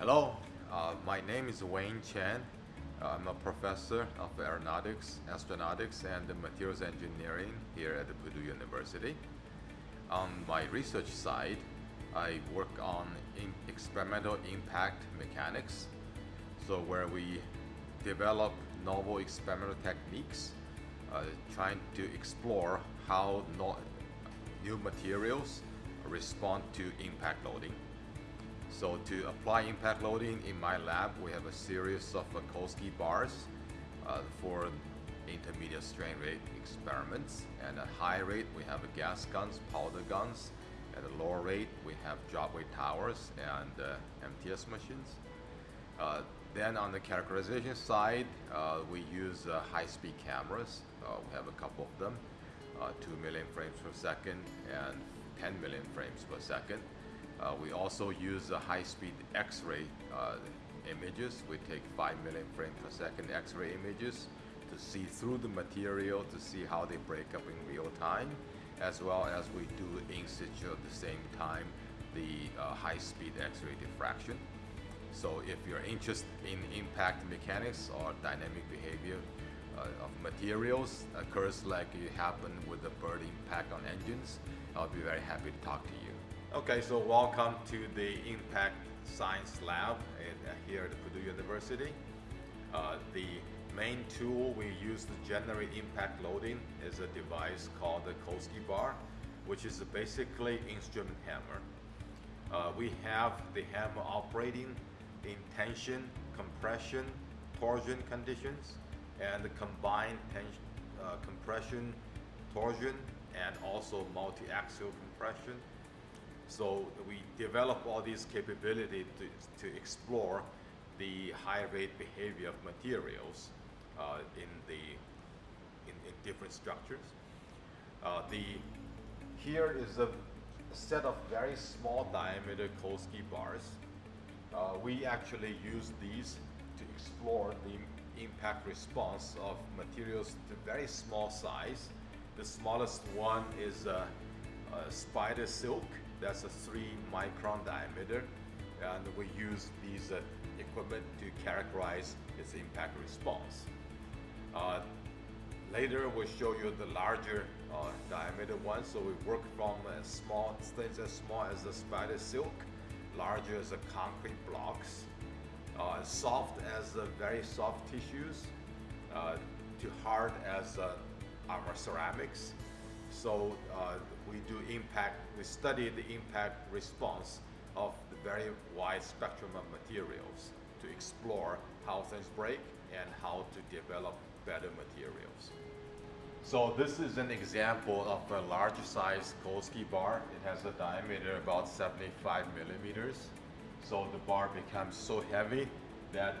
Hello, uh, my name is Wayne Chen. I'm a professor of aeronautics, astronautics, and materials engineering here at Purdue University. On my research side, I work on experimental impact mechanics, so where we develop novel experimental techniques, uh, trying to explore how no new materials respond to impact loading. So to apply impact loading in my lab, we have a series of uh, Kolsky bars uh, for intermediate strain rate experiments. And at high rate, we have gas guns, powder guns. At a lower rate, we have drop weight towers and uh, MTS machines. Uh, then on the characterization side, uh, we use uh, high-speed cameras. we have a couple of them, 2 million frames per second and 10 million frames per second. Uh, we also use high-speed X-ray uh, images. We take 5 million frames per second X-ray images to see through the material to see how they break up in real time, as well as we do in situ at the same time the uh, high-speed X-ray diffraction. So if you're interested in impact mechanics or dynamic behavior uh, of materials occurs like it happened with the bird impact on engines, I'll be very happy to talk to you. Okay, so welcome to the Impact Science Lab uh, here at Purdue University. Uh, the main tool we use to generate impact loading is a device called the Kolsky bar, which is basically an instrument hammer. Uh, we have the hammer operating in tension, compression, torsion conditions, and the combined tension, uh, compression, torsion, and also multi-axial compression so we develop all these capability to, to explore the high rate behavior of materials uh, in the in, in, different structures. Uh, the here is a set of very small diameter Kolsky bars. Uh, we actually use these to explore the impact response of materials to very small size. The smallest one is spider silk that's a three micron diameter and we use these uh, equipment to characterize its impact response. Uh, later we'll show you the larger uh, diameter one so we work from small things as small as the spider silk, larger as concrete blocks, uh, soft as very soft tissues, uh, to hard as uh, our ceramics so impact, we study the impact response of the very wide spectrum of materials to explore how things break and how to develop better materials. So this is an example of a large size Kolsky bar. It has a diameter about 75 millimeters. So the bar becomes so heavy that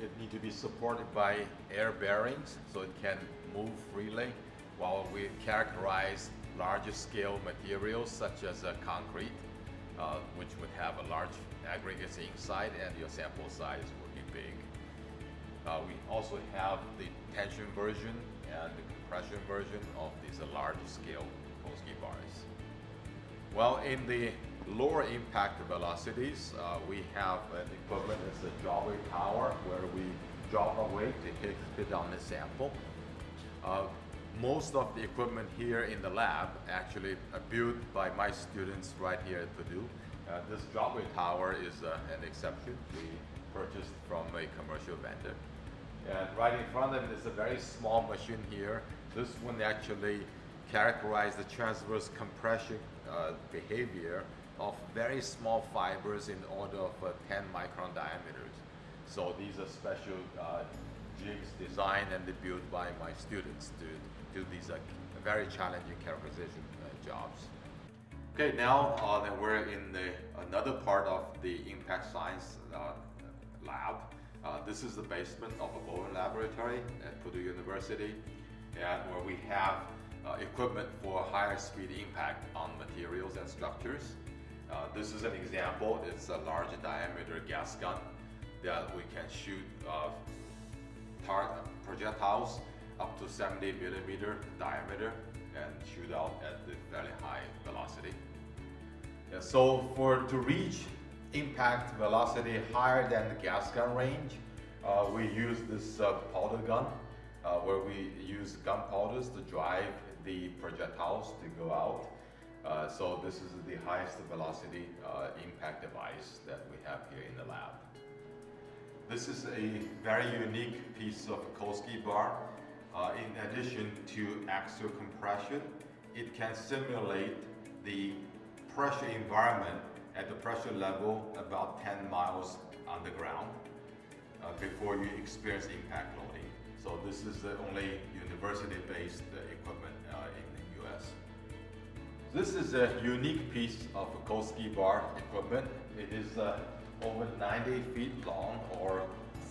it needs to be supported by air bearings so it can move freely while we characterize larger scale materials such as uh, concrete, uh, which would have a large aggregates inside and your sample size would be big. Uh, we also have the tension version and the compression version of these large scale Kolsky bars. Well, in the lower impact velocities, uh, we have an equivalent as a drop weight tower where we drop a weight to hit, hit on the sample. Uh, most of the equipment here in the lab actually are built by my students right here at Purdue. Uh, this drop tower is uh, an exception. We purchased from a commercial vendor. And right in front of it is a very small machine here. This one actually characterizes the transverse compression uh, behavior of very small fibers in order of uh, 10 micron diameters. So these are special uh, jigs designed and built by my students to do these uh, very challenging characterization uh, jobs. Okay, now uh, we're in the, another part of the impact science uh, lab. Uh, this is the basement of a Bowen laboratory at Purdue University, and where we have uh, equipment for higher speed impact on materials and structures. this is an example. It's a large diameter gas gun that we can shoot projectiles up to 70 millimeter diameter and shoot out at the very high velocity. So for to reach impact velocity higher than the gas gun range, uh, we use this uh, powder gun uh, where we use gunpowders to drive the projectiles to go out. Uh, so this is the highest velocity uh, impact device that we have here in the lab. This is a very unique piece of Kolsky bar. Uh, in addition to axial compression, it can simulate the pressure environment at the pressure level about 10 miles underground uh, before you experience impact loading. So this is the only university-based equipment uh, in the US. This is a unique piece of Kolsky bar equipment. It is uh, over 90 feet long or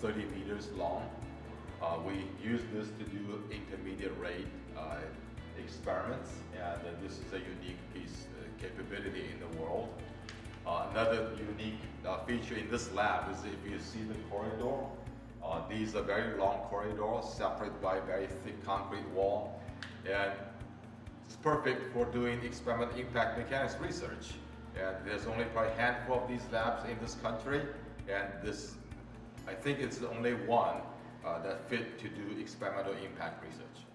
30 meters long. Uh, we use this to do intermediate rate uh, experiments and uh, this is a unique piece uh, capability in the world. Uh, another unique uh, feature in this lab is if you see the corridor, these are very long corridors separated by a very thick concrete wall and it's perfect for doing experimental impact mechanics research. And there's only probably a handful of these labs in this country, and this, I think it's the only one Uh, that fit to do experimental impact research.